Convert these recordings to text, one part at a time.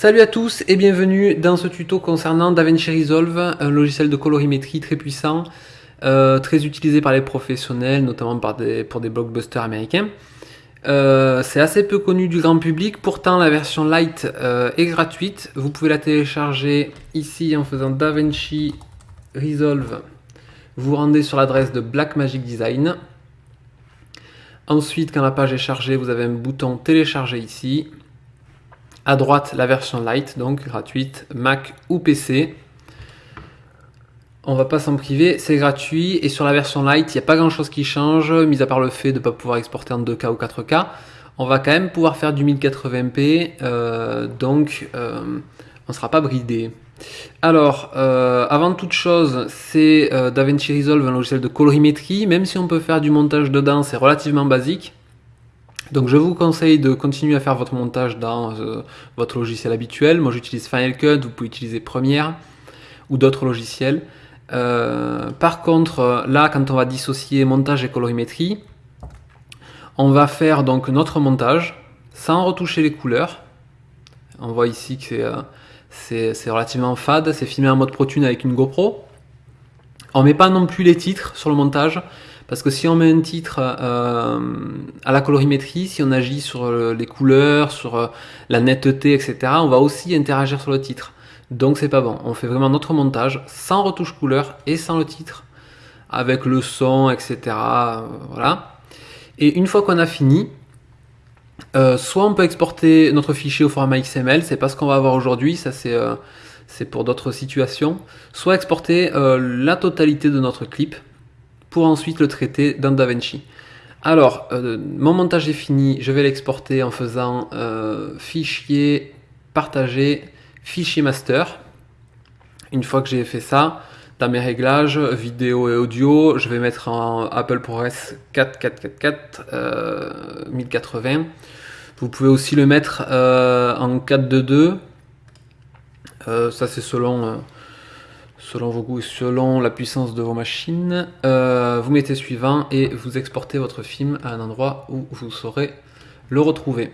Salut à tous et bienvenue dans ce tuto concernant DaVinci Resolve, un logiciel de colorimétrie très puissant, euh, très utilisé par les professionnels, notamment pour des blockbusters américains. Euh, c'est assez peu connu du grand public, pourtant la version light euh, est gratuite. Vous pouvez la télécharger ici en faisant DaVinci Resolve. Vous, vous rendez sur l'adresse de Blackmagic Design. Ensuite, quand la page est chargée, vous avez un bouton télécharger ici. À droite, la version light, donc gratuite, Mac ou PC. On va pas s'en priver, c'est gratuit. Et sur la version light, il n'y a pas grand chose qui change, mis à part le fait de ne pas pouvoir exporter en 2K ou 4K. On va quand même pouvoir faire du 1080p, euh, donc euh, on sera pas bridé. Alors, euh, avant toute chose, c'est DaVinci Resolve, un logiciel de colorimétrie. Même si on peut faire du montage dedans, c'est relativement basique. Donc je vous conseille de continuer à faire votre montage dans euh, votre logiciel habituel. Moi j'utilise Final Cut, vous pouvez utiliser Premiere ou d'autres logiciels. Euh, par contre, là quand on va dissocier montage et colorimétrie, on va faire donc notre montage sans retoucher les couleurs. On voit ici que c'est euh, relativement fade, c'est filmé en mode ProTune avec une GoPro. On met pas non plus les titres sur le montage, parce que si on met un titre euh, à la colorimétrie, si on agit sur les couleurs, sur euh, la netteté, etc., on va aussi interagir sur le titre. Donc c'est pas bon. On fait vraiment notre montage sans retouche couleur et sans le titre, avec le son, etc. Euh, voilà. Et une fois qu'on a fini, soit on peut exporter notre fichier au format XML, c'est pas ce qu'on va avoir aujourd'hui, ça c'est pour d'autres situations, soit exporter la totalité de notre clip pour ensuite le traiter dans DaVinci. Alors, euh, mon montage est fini, je vais l'exporter en faisant euh, fichier, partager, fichier master. Une fois que j'ai fait ça, dans mes réglages, vidéo et audio, je vais mettre en Apple ProRes 4444 euh, 1080. Vous pouvez aussi le mettre euh, en 422. ça c'est selon selon vos goûts et selon la puissance de vos machines. Euh, vous mettez suivant et vous exportez votre film à un endroit où vous saurez le retrouver.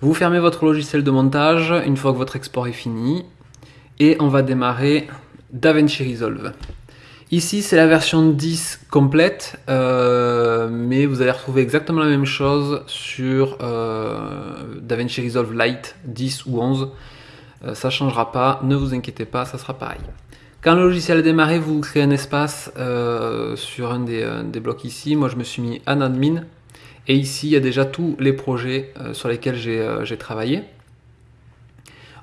Vous fermez votre logiciel de montage une fois que votre export est fini et on va démarrer DaVinci Resolve. Ici c'est la version 10 complète, euh, mais vous allez retrouver exactement la même chose sur euh, DaVinci Resolve Lite 10 ou 11. ça ne changera pas, ne vous inquiétez pas, ça sera pareil. Quand le logiciel a démarré, vous créez un espace euh, sur un euh, des, blocs ici. Moi, je me suis mis en admin. Et ici, il y a déjà tous les projets euh, sur lesquels j'ai travaillé.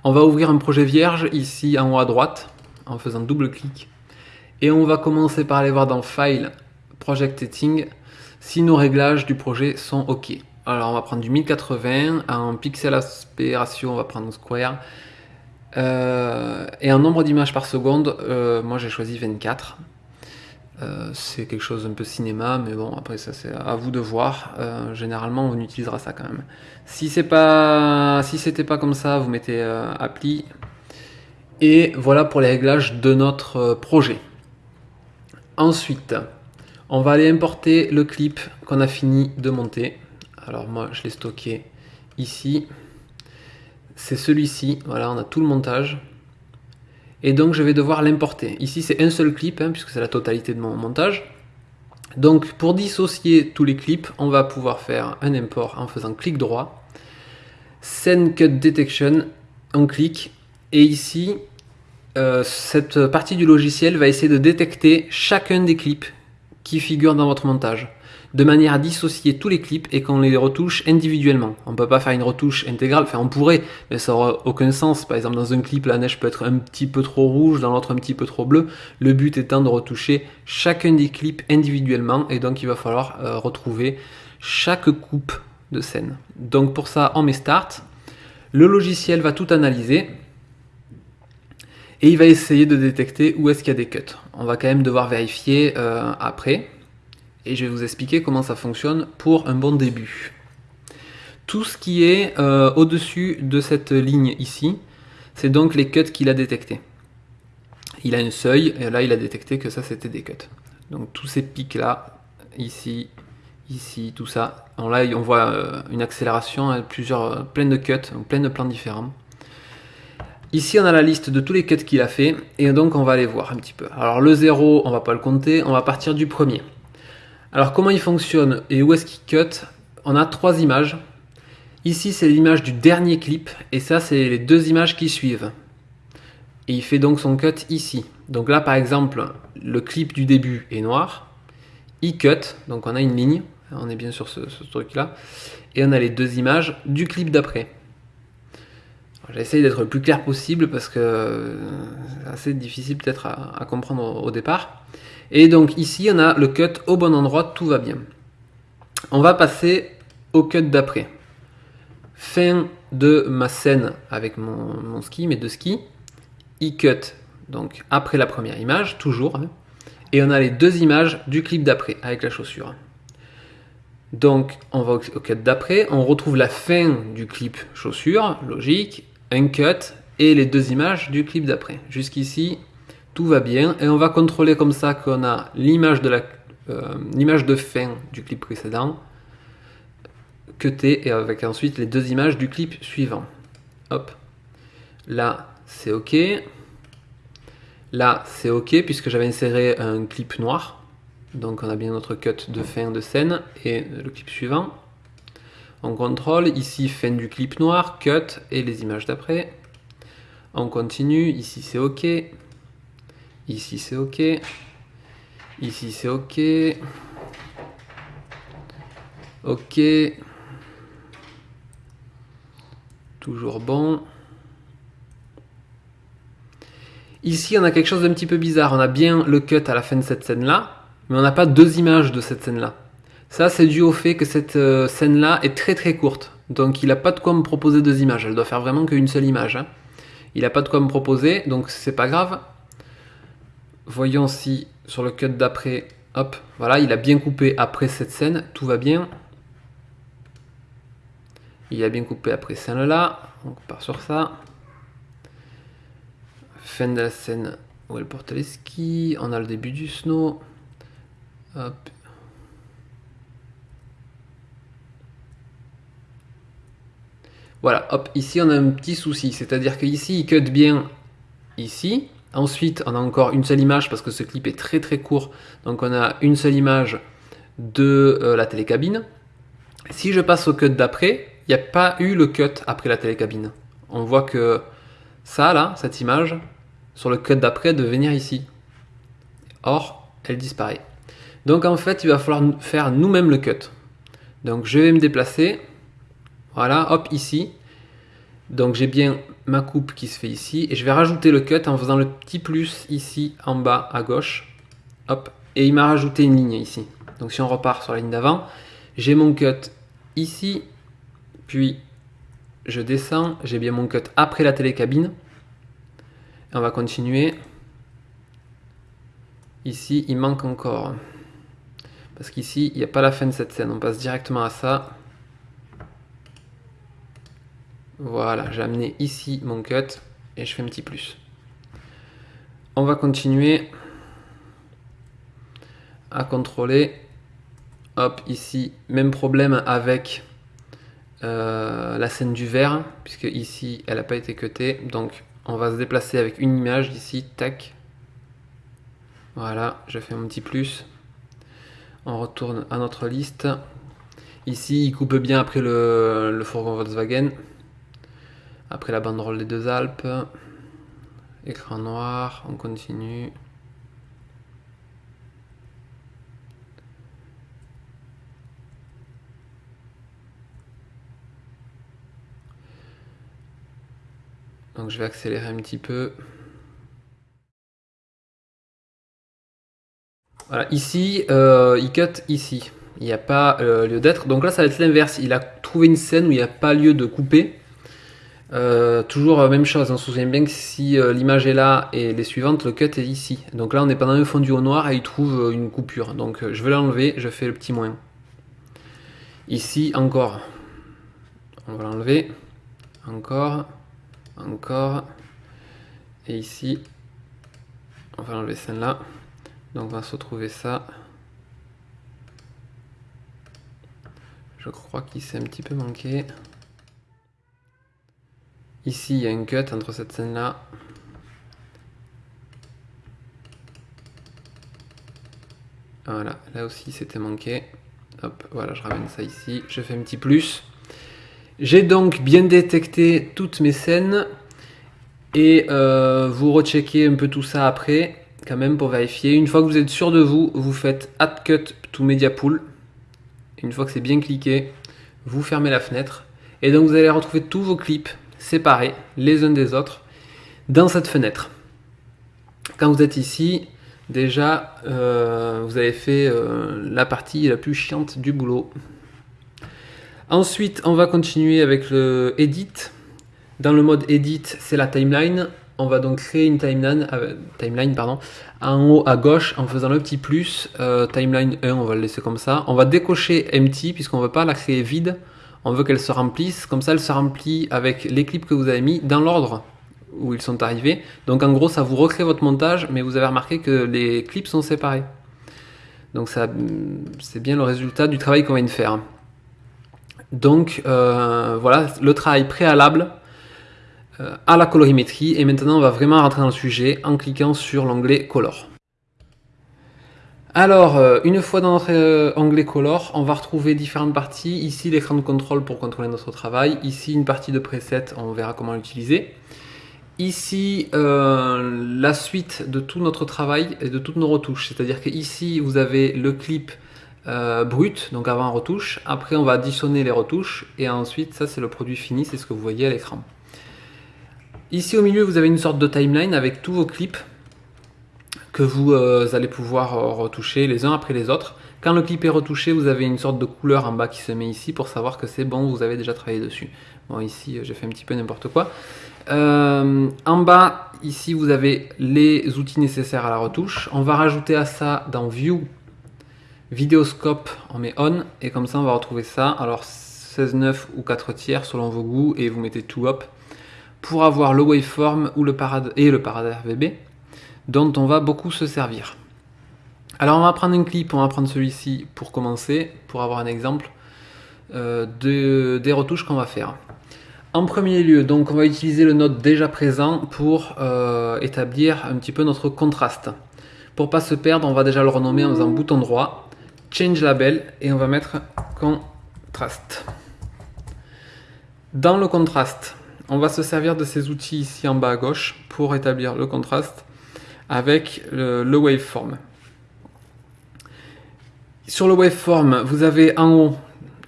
On va ouvrir un projet vierge ici en haut à droite en faisant double clic. Et on va commencer par aller voir dans File, Project Setting, si nos réglages du projet sont OK. Alors on va prendre du 1080, en pixel aspect ratio on va prendre Square, et en nombre d'images par seconde, euh, moi j'ai choisi 24. Euh, c'est quelque chose un peu cinéma, mais bon, après ça c'est à vous de voir. généralement, on utilisera ça quand même. Si c'est pas, si c'était pas comme ça, vous mettez appli. Et voilà pour les réglages de notre projet. Ensuite, on va aller importer le clip qu'on a fini de monter. Alors moi, je l'ai stocké ici c'est celui-ci. Voilà, on a tout le montage. Et donc je vais devoir l'importer. Ici c'est un seul clip, hein, puisque c'est la totalité de mon montage. Donc pour dissocier tous les clips, on va pouvoir faire un import en faisant clic droit. Scene Cut Detection, on clique. Et ici, euh, cette partie du logiciel va essayer de détecter chacun des clips qui figurent dans votre montage de manière à dissocier tous les clips et qu'on les retouche individuellement. On ne peut pas faire une retouche intégrale, enfin on pourrait, mais ça n'aura aucun sens. Par exemple, dans un clip, la neige peut être un petit peu trop rouge, dans l'autre un petit peu trop bleu. Le but étant de retoucher chacun des clips individuellement et donc il va falloir euh, retrouver chaque coupe de scène. Donc pour ça, on met Start. Le logiciel va tout analyser et il va essayer de détecter où est-ce qu'il y a des cuts. On va quand même devoir vérifier euh, après et je vais vous expliquer comment ça fonctionne pour un bon début. Tout ce qui est euh, au-dessus de cette ligne ici, c'est donc les cuts qu'il a détectés. Il a un seuil, et là il a détecté que ça c'était des cuts. Donc tous ces pics là, ici, ici, tout ça. là on voit euh, une accélération, plusieurs, plein de cuts, plein de plans différents. Ici, on a la liste de tous les cuts qu'il a fait, et donc on va aller voir un petit peu. Alors le 0, on va pas le compter, on va partir du premier. Alors comment il fonctionne et où est-ce qu'il cut? On a trois images. Ici, c'est l'image du dernier clip, et ça, c'est les deux images qui suivent. Et il fait donc son cut ici. Donc là, par exemple, le clip du début est noir. Il cut, donc on a une ligne, on est bien sur ce, ce truc-là. Et on a les deux images du clip d'après. J'essaye d'être le plus clair possible parce que euh, c'est assez difficile peut-être à, comprendre au, départ. Et donc ici, on a le cut au bon endroit, tout va bien. On va passer au cut d'après. Fin de ma scène avec mon, ski, mes deux skis. Il cut, donc après la première image, toujours. Hein. et on a les deux images du clip d'après avec la chaussure. Donc on va au cut d'après, on retrouve la fin du clip chaussure, logique, un cut et les deux images du clip d'après. Jusqu'ici, tout va bien et on va contrôler comme ça qu'on a l'image de la euh, l'image de fin du clip précédent cuté et avec ensuite les deux images du clip suivant. Hop. Là, c'est OK. Là, c'est OK puisque j'avais inséré un clip noir. Donc on a bien notre cut de fin de scène et le clip suivant. On contrôle, ici fin du clip noir, cut et les images d'après. On continue, ici c'est OK. Ici c'est OK. Ici c'est OK. OK. Toujours bon. Ici, on a quelque chose d'un petit peu bizarre. On a bien le cut à la fin de cette scène-là, mais on n'a pas deux images de cette scène-là. Ça, c'est dû au fait que cette euh, scène-là est très très courte. Donc il n'a pas de quoi me proposer deux images. Elle doit faire vraiment qu'une seule image. Hein. Il n'a pas de quoi me proposer, donc c'est pas grave. Voyons si sur le cut d'après, hop, voilà, il a bien coupé après cette scène, tout va bien. Il a bien coupé après celle-là, on part sur ça. Fin de la scène où elle porte les skis, on a le début du snow. Hop, Voilà, hop, ici on a un petit souci, c'est-à-dire qu'ici il cut bien ici, ensuite on a encore une seule image parce que ce clip est très très court, donc on a une seule image de euh, la télécabine. Si je passe au cut d'après, il n'y a pas eu le cut après la télécabine. On voit que ça là, cette image, sur le cut d'après de venir ici. Or, elle disparaît. Donc en fait, il va falloir faire nous-mêmes le cut. Donc je vais me déplacer, voilà, hop, ici. Donc j'ai bien ma coupe qui se fait ici. Et je vais rajouter le cut en faisant le petit plus ici en bas à gauche. Hop. Et il m'a rajouté une ligne ici. Donc si on repart sur la ligne d'avant, j'ai mon cut ici. Puis je descends. J'ai bien mon cut après la télécabine. On va continuer. Ici, il manque encore. Parce qu'ici, il n'y a pas la fin de cette scène. On passe directement à ça. Voilà, j'ai amené ici mon cut et je fais un petit plus. On va continuer à contrôler. Hop, ici, même problème avec euh, la scène du verre, puisque ici, elle n'a pas été cutée. Donc, on va se déplacer avec une image d'ici, tac. Voilà, je fais un petit plus. On retourne à notre liste. Ici, il coupe bien après le, le fourgon Volkswagen. Après la banderole des deux Alpes, écran noir, on continue. Donc je vais accélérer un petit peu. Voilà, ici, euh, il cut ici. Il n'y a pas euh, lieu d'être. Donc là, ça va être l'inverse. Il a trouvé une scène où il n'y a pas lieu de couper. Euh, toujours euh, même chose, on se souvient bien que si euh, l'image est là et les suivantes, le cut est ici. Donc là on est pas dans le fondu au noir et il trouve une coupure. Donc je vais l'enlever, je fais le petit moins. Ici encore, on va l'enlever, encore, encore, et ici, on va enlever celle-là. Donc on va se retrouver ça. Je crois qu'il s'est un petit peu manqué. Ici, il y a un cut entre cette scène-là. Voilà, là aussi c'était manqué. Hop, voilà, je ramène ça ici. Je fais un petit plus. J'ai donc bien détecté toutes mes scènes. Et euh, vous recheckez un peu tout ça après, quand même, pour vérifier. Une fois que vous êtes sûr de vous, vous faites Add Cut to Media Pool. Une fois que c'est bien cliqué, vous fermez la fenêtre. Et donc vous allez retrouver tous vos clips séparés les uns des autres dans cette fenêtre. Quand vous êtes ici, déjà euh, vous avez fait euh, la partie la plus chiante du boulot. Ensuite, on va continuer avec le Edit. Dans le mode Edit, c'est la timeline. On va donc créer une timeline, euh, timeline pardon, en haut à gauche en faisant le petit plus. timeline 1, on va le laisser comme ça. On va décocher Empty puisqu'on ne veut pas la créer vide on veut qu'elle se remplisse, comme ça elle se remplit avec les clips que vous avez mis dans l'ordre où ils sont arrivés. Donc en gros ça vous recrée votre montage, mais vous avez remarqué que les clips sont séparés. Donc ça, c'est bien le résultat du travail qu'on vient de faire. Donc euh, voilà le travail préalable euh, à la colorimétrie. Et maintenant on va vraiment rentrer dans le sujet en cliquant sur l'onglet Color. Alors, euh, une fois dans notre euh, onglet Color, on va retrouver différentes parties. Ici, l'écran de contrôle pour contrôler notre travail. Ici, une partie de preset, on verra comment l'utiliser. Ici, euh, la suite de tout notre travail et de toutes nos retouches. C'est-à-dire que ici, vous avez le clip brut, donc avant retouche. Après, on va additionner les retouches. Et ensuite, ça, c'est le produit fini, c'est ce que vous voyez à l'écran. Ici, au milieu, vous avez une sorte de timeline avec tous vos clips que vous euh, allez pouvoir euh, retoucher les uns après les autres. Quand le clip est retouché, vous avez une sorte de couleur en bas qui se met ici pour savoir que c'est bon, vous avez déjà travaillé dessus. Bon, ici, euh, j'ai fait un petit peu n'importe quoi. en bas, ici, vous avez les outils nécessaires à la retouche. On va rajouter à ça dans View, Vidéoscope, on met On, et comme ça, on va retrouver ça. Alors, 16-9 ou 4 tiers selon vos goûts, et vous mettez tout up pour avoir le waveform ou le parade et le parade RVB dont on va beaucoup se servir. Alors on va prendre un clip, on va prendre celui-ci pour commencer, pour avoir un exemple euh, de, des retouches qu'on va faire. En premier lieu, donc on va utiliser le node déjà présent pour euh, établir un petit peu notre contraste. Pour pas se perdre, on va déjà le renommer en faisant bouton droit, change label et on va mettre contraste. Dans le contraste, on va se servir de ces outils ici en bas à gauche pour établir le contraste avec le, waveform. Sur le waveform, vous avez en haut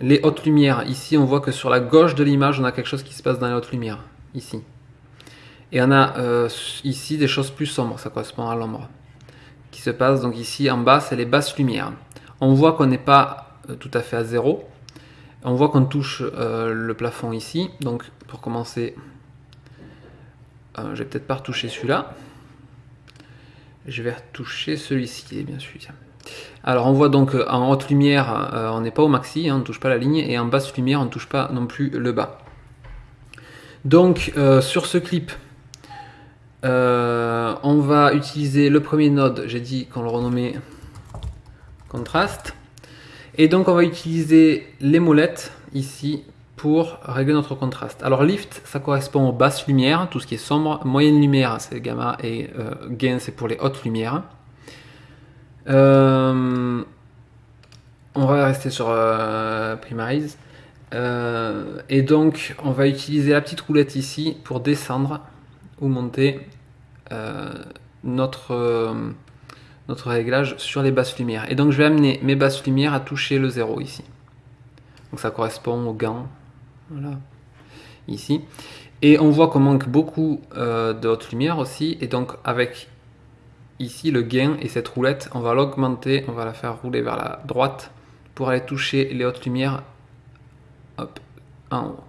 les hautes lumières. Ici, on voit que sur la gauche de l'image, on a quelque chose qui se passe dans les hautes lumières. Ici. Et on a euh, ici des choses plus sombres, ça correspond à l'ombre. Qui se passe donc ici en bas, c'est les basses lumières. On voit qu'on n'est pas euh, tout à fait à zéro. On voit qu'on touche euh, le plafond ici. Donc pour commencer, je vais peut-être pas retoucher celui-là. Je vais retoucher celui-ci, bien sûr. Alors on voit donc euh, en haute lumière, euh, on n'est pas au maxi, hein, on ne touche pas la ligne, et en basse lumière, on ne touche pas non plus le bas. Donc euh, sur ce clip, on va utiliser le premier node, j'ai dit qu'on le renommait contraste. Et donc on va utiliser les molettes ici pour régler notre contraste. Alors lift, ça correspond aux basses lumières, tout ce qui est sombre. Moyenne lumière, c'est gamma et euh, gain, c'est pour les hautes lumières. Euh, on va rester sur euh, primarise. et donc, on va utiliser la petite roulette ici pour descendre ou monter notre, réglage sur les basses lumières. Et donc, je vais amener mes basses lumières à toucher le zéro ici. Donc ça correspond au gant voilà, ici. Et on voit qu'on manque beaucoup euh, de haute lumière aussi, et donc avec ici le gain et cette roulette, on va l'augmenter, on va la faire rouler vers la droite pour aller toucher les hautes lumières hop, en haut.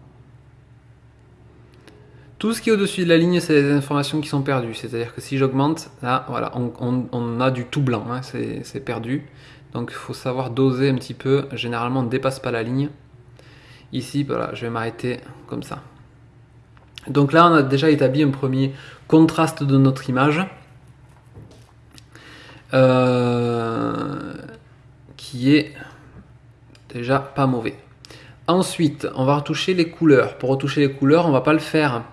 Tout ce qui est au-dessus de la ligne, c'est des informations qui sont perdues. C'est-à-dire que si j'augmente, là, voilà, on, a du tout blanc, hein, c'est perdu. Donc il faut savoir doser un petit peu. Généralement, on ne dépasse pas la ligne. Ici, voilà, je vais m'arrêter comme ça. Donc là, on a déjà établi un premier contraste de notre image. Euh, qui est déjà pas mauvais. Ensuite, on va retoucher les couleurs. Pour retoucher les couleurs, on va pas le faire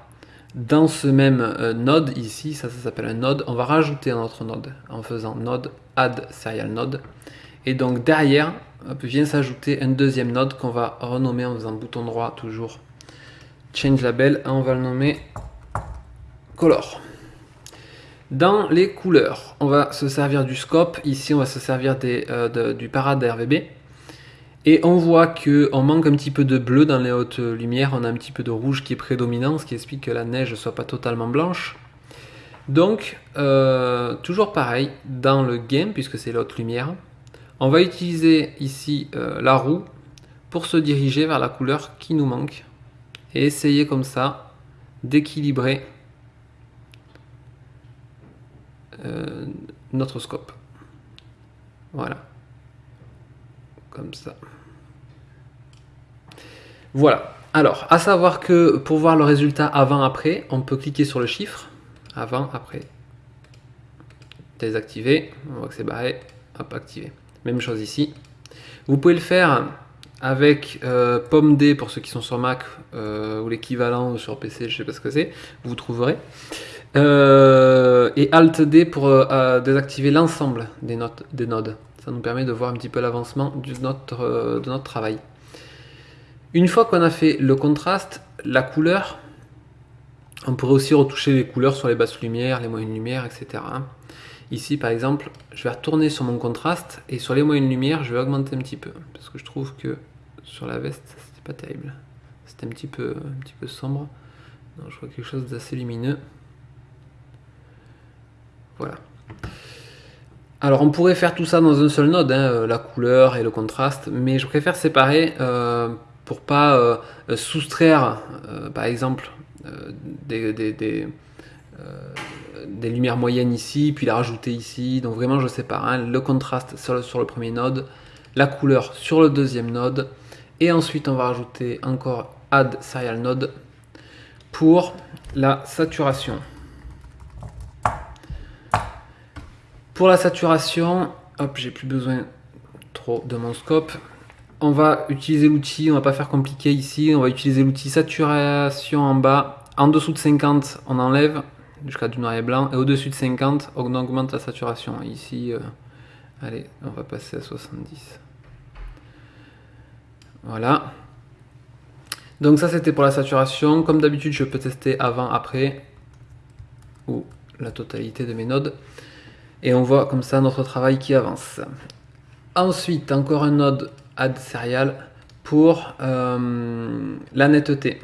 dans ce même euh, node ici, ça, ça s'appelle un node, on va rajouter un autre node en faisant node add serial node. Et donc derrière, vient s'ajouter un deuxième node qu'on va renommer en faisant bouton droit toujours change label, on va le nommer color. Dans les couleurs, on va se servir du scope. Ici, on va se servir euh, du parade RVB. Et on voit qu'on manque un petit peu de bleu dans les hautes lumières. On a un petit peu de rouge qui est prédominant, ce qui explique que la neige ne soit pas totalement blanche. Donc, euh, toujours pareil, dans le game, puisque c'est l'autre lumière, on va utiliser ici euh, la roue pour se diriger vers la couleur qui nous manque. Et essayer comme ça d'équilibrer euh, notre scope. Voilà. Comme ça. Voilà. Alors, à savoir que pour voir le résultat avant-après, on peut cliquer sur le chiffre. Avant, après. Désactiver. On voit que c'est barré. Hop, activer. Même chose ici. Vous pouvez le faire avec euh, Pomme D pour ceux qui sont sur Mac euh, ou l'équivalent sur PC, je sais pas ce que c'est. Vous trouverez. Euh, et Alt D pour désactiver l'ensemble des, nodes. Ça nous permet de voir un petit peu l'avancement de notre, de notre travail. Une fois qu'on a fait le contraste, la couleur, on pourrait aussi retoucher les couleurs sur les basses lumières, les moyennes lumières, etc. Ici, par exemple, je vais retourner sur mon contraste et sur les moyennes lumières, je vais augmenter un petit peu parce que je trouve que sur la veste, c'était pas terrible. C'était un petit peu, un petit peu sombre. je vois quelque chose d'assez lumineux. Voilà. Alors on pourrait faire tout ça dans un seul node, hein, euh, la couleur et le contraste, mais je préfère séparer euh, pour pas euh, soustraire par exemple des, des, lumières moyennes ici, puis la rajouter ici. Donc vraiment je sépare hein, le contraste sur le, sur le premier node, la couleur sur le deuxième node, et ensuite on va rajouter encore add serial node pour la saturation. Pour la saturation, hop, j'ai plus besoin trop de mon scope. On va utiliser l'outil, on va pas faire compliqué ici, on va utiliser l'outil saturation en bas. En dessous de 50, on enlève jusqu'à du noir et blanc. Et au-dessus de 50, on augmente la saturation. Ici, euh, allez, on va passer à 70. Voilà. Donc ça, c'était pour la saturation. Comme d'habitude, je peux tester avant, après, ou la totalité de mes nodes. Et on voit comme ça notre travail qui avance. Ensuite, encore un node add serial pour euh, la netteté.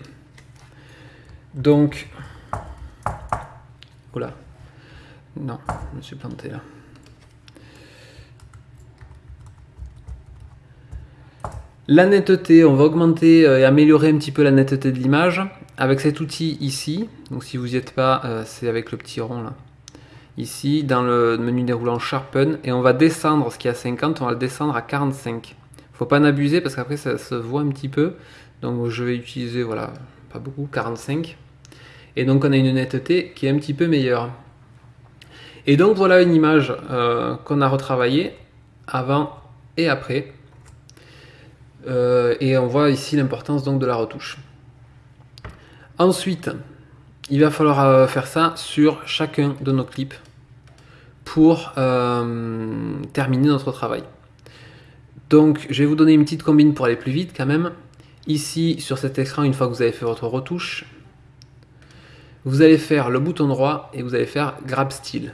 Donc, oula, non, je me suis planté là. La netteté, on va augmenter euh, et améliorer un petit peu la netteté de l'image avec cet outil ici. Donc si vous n'y êtes pas, euh, c'est avec le petit rond là ici dans le menu déroulant Sharpen et on va descendre ce qui est à 50, on va le descendre à 45. Faut pas en abuser parce qu'après ça se voit un petit peu. Donc je vais utiliser, voilà, pas beaucoup, 45. Et donc on a une netteté qui est un petit peu meilleure. Et donc voilà une image euh, qu'on a retravaillée avant et après. Euh, et on voit ici l'importance donc de la retouche. Ensuite, il va falloir euh, faire ça sur chacun de nos clips pour terminer notre travail. Donc je vais vous donner une petite combine pour aller plus vite quand même. Ici sur cet écran, une fois que vous avez fait votre retouche, vous allez faire le bouton droit et vous allez faire Grab Style.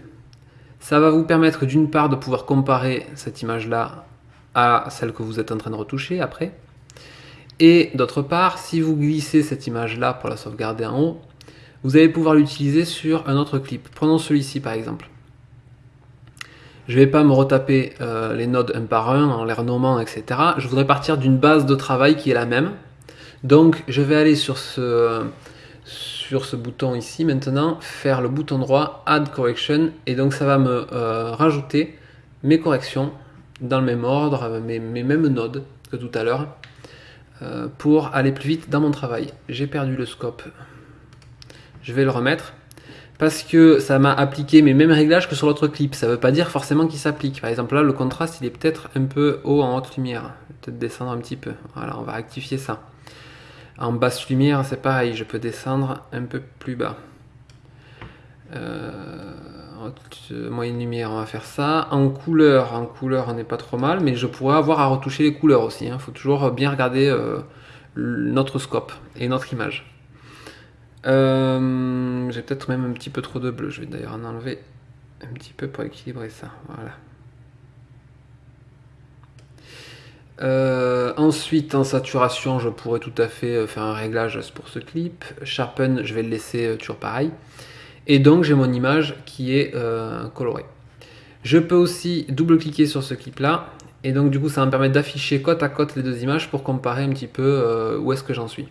Ça va vous permettre d'une part de pouvoir comparer cette image là à celle que vous êtes en train de retoucher après. Et d'autre part, si vous glissez cette image là pour la sauvegarder en haut, vous allez pouvoir l'utiliser sur un autre clip. Prenons celui-ci par exemple. Je ne vais pas me retaper euh, les nodes un par un en les renommant, etc. Je voudrais partir d'une base de travail qui est la même. Donc je vais aller sur ce, sur ce bouton ici maintenant, faire le bouton droit Add Correction, et donc ça va me euh, rajouter mes corrections dans le même ordre, mes, mes mêmes nodes que tout à l'heure, euh, pour aller plus vite dans mon travail. J'ai perdu le scope je vais le remettre parce que ça m'a appliqué mes mêmes réglages que sur l'autre clip. Ça ne veut pas dire forcément qu'il s'applique. Par exemple là, le contraste, il est peut-être un peu haut en haute lumière. Peut-être descendre un petit peu. Voilà, on va rectifier ça. En basse lumière, c'est pareil, je peux descendre un peu plus bas. Euh, moyenne lumière, on va faire ça. En couleur, en couleur, on n'est pas trop mal, mais je pourrais avoir à retoucher les couleurs aussi. Il hein. faut toujours bien regarder euh, notre scope et notre image. Euh, j'ai peut-être même un petit peu trop de bleu. Je vais d'ailleurs en enlever un petit peu pour équilibrer ça. Voilà. Euh, ensuite, en saturation, je pourrais tout à fait faire un réglage pour ce clip. Sharpen, je vais le laisser toujours pareil. Et donc j'ai mon image qui est euh, colorée. Je peux aussi double-cliquer sur ce clip-là. Et donc du coup ça va me permettre d'afficher côte à côte les deux images pour comparer un petit peu euh, où est-ce que j'en suis.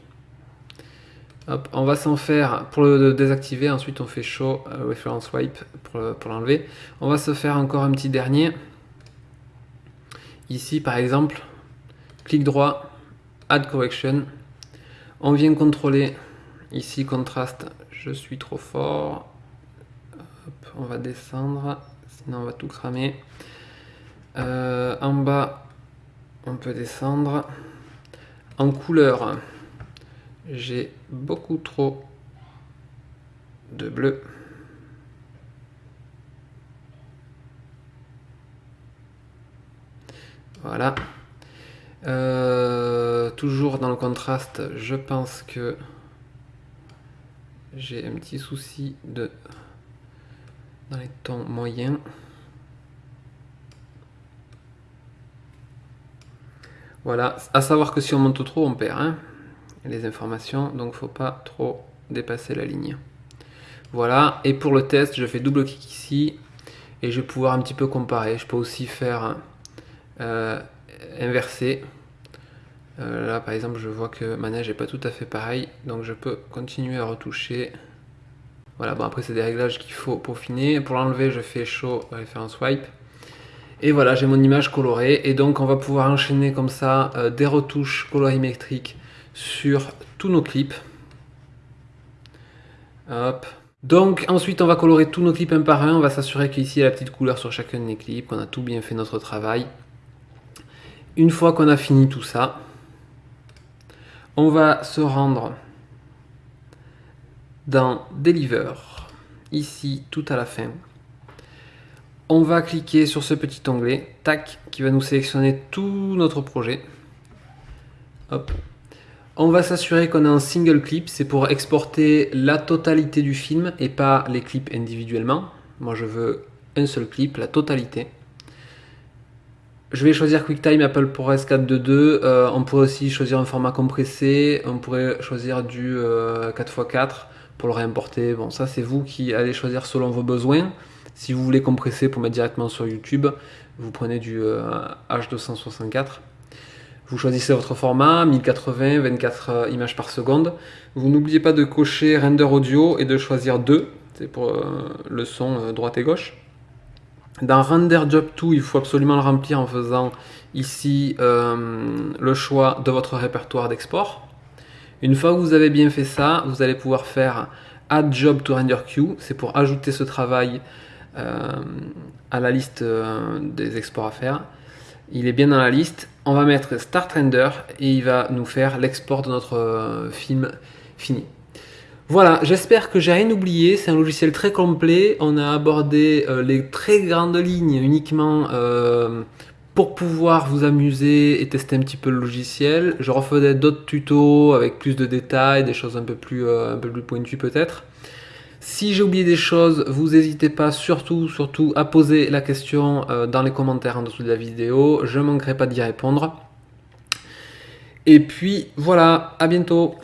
Hop, on va s'en faire, pour le désactiver, ensuite on fait Show euh, Reference Wipe pour l'enlever. on va se faire encore un petit dernier. Ici par exemple, clic droit, Add Correction. On vient contrôler ici contraste je suis trop fort. on va descendre, sinon on va tout cramer. Euh, en bas, on peut descendre. En couleur, j'ai beaucoup trop de bleu. Voilà. Euh, toujours dans le contraste, je pense que j'ai un petit souci de dans les tons moyens. Voilà, à savoir que si on monte trop, on perd hein, les informations, donc faut pas trop dépasser la ligne. Voilà, et pour le test, je fais double clic ici, et je vais pouvoir un petit peu comparer. Je peux aussi faire euh, inverser. Euh, là par exemple je vois que ma neige n'est pas tout à fait pareil donc je peux continuer à retoucher. Voilà bon après c'est des réglages qu'il faut peaufiner. Pour l'enlever je fais show référence wipe. Et voilà j'ai mon image colorée. Et donc on va pouvoir enchaîner comme ça euh, des retouches colorimétriques sur tous nos clips. Hop. Donc ensuite on va colorer tous nos clips un par un, on va s'assurer qu'ici il y a la petite couleur sur chacun des clips, qu'on a tout bien fait notre travail. Une fois qu'on a fini tout ça, on va se rendre dans Deliver, ici tout à la fin. On va cliquer sur ce petit onglet, tac, qui va nous sélectionner tout notre projet. On va s'assurer qu'on a un single clip, c'est pour exporter la totalité du film et pas les clips individuellement. Moi je veux un seul clip, la totalité. Je vais choisir QuickTime Apple ProRes 422. Euh, on pourrait aussi choisir un format compressé. On pourrait choisir du 4x4 euh, pour le réimporter. Bon, ça c'est vous qui allez choisir selon vos besoins. Si vous voulez compresser pour mettre directement sur YouTube, vous prenez du H264. Euh, vous choisissez votre format, 1080, 24 images par seconde. Vous n'oubliez pas de cocher render audio et de choisir 2. C'est pour le son droite et gauche. Dans Render Job 2, il faut absolument le remplir en faisant ici euh, le choix de votre répertoire d'export. Une fois que vous avez bien fait ça, vous allez pouvoir faire Add Job to Render Queue. C'est pour ajouter ce travail euh, à la liste euh, des exports à faire. Il est bien dans la liste. On va mettre Start Render et il va nous faire l'export de notre film fini. Voilà, j'espère que j'ai rien oublié. C'est un logiciel très complet. On a abordé euh, les très grandes lignes uniquement euh, pour pouvoir vous amuser et tester un petit peu le logiciel. Je refaisais d'autres tutos avec plus de détails, des choses un peu plus, euh, un peu plus pointues peut-être. Si j'ai oublié des choses, vous n'hésitez pas surtout, surtout à poser la question dans les commentaires en dessous de la vidéo. Je ne manquerai pas d'y répondre. Et puis voilà, à bientôt